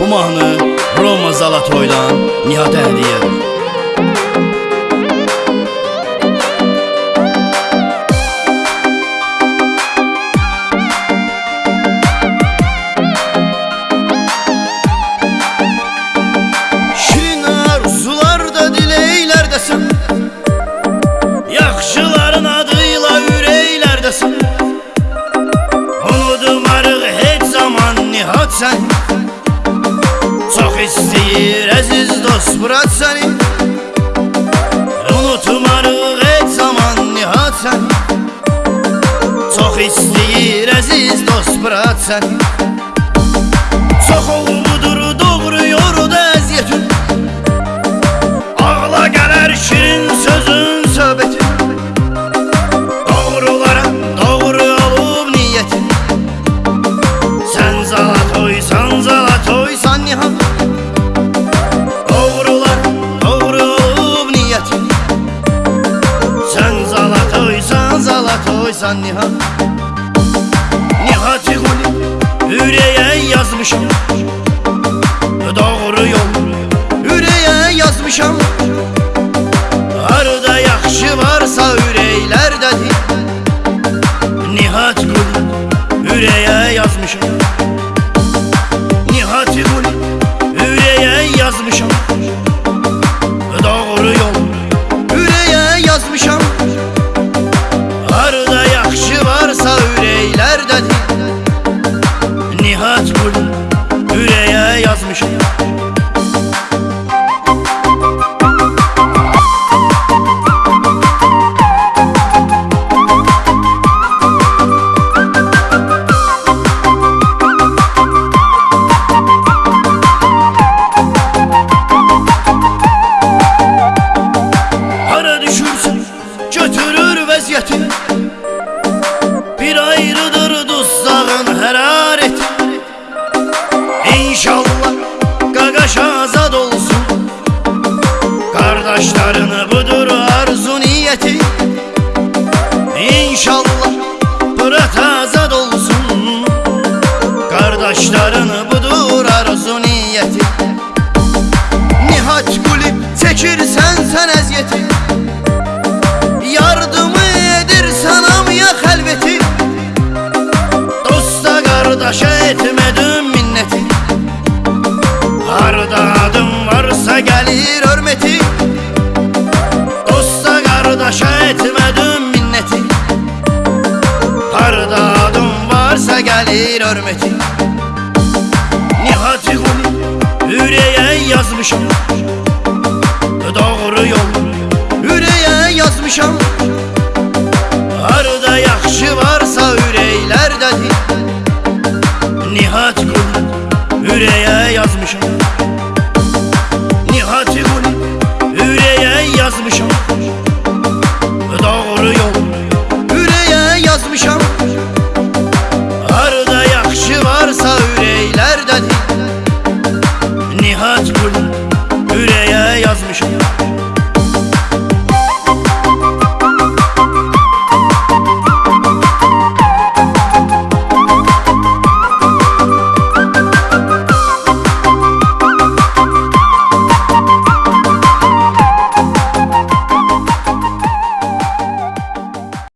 Bu mahnı Roma Zalatoy'dan Nihatə hədiyyədir. Şirin istəyir əziz dost Murat səni Unutmarıq heç zaman nihat sən Çox istəyir əziz dost Murat səni Çox olmudur doğruyor da əziyyətin zalatoysan nihat. Nihat Guli ürəyə yazmışam Doğru yol ürəyə yazmışam Harda yaxşı varsa ürəklərdədir Nihat Guli ürəyə yazmışam Nihat Guli ürəyə yazmışam Qardaşlarını budur arzu niyyəti İnşallah Fırat azad olsun. Qardaşlarını budur arzu niyyəti Nihat Gülüb çəkirsən sən əziyyəti Yardımı edirsən amya xəlvəti Dosta qardaşa etmədim minnəti Harda adım varsa gəlir hörməti Dosta qardaşa etmədim minnəti Harda adım varsa gəlir hörməti Nihat Gülüb ürəyə yazmışam Doğru yol ürəyə yazmışam Harda yaxşı varsa 为什么？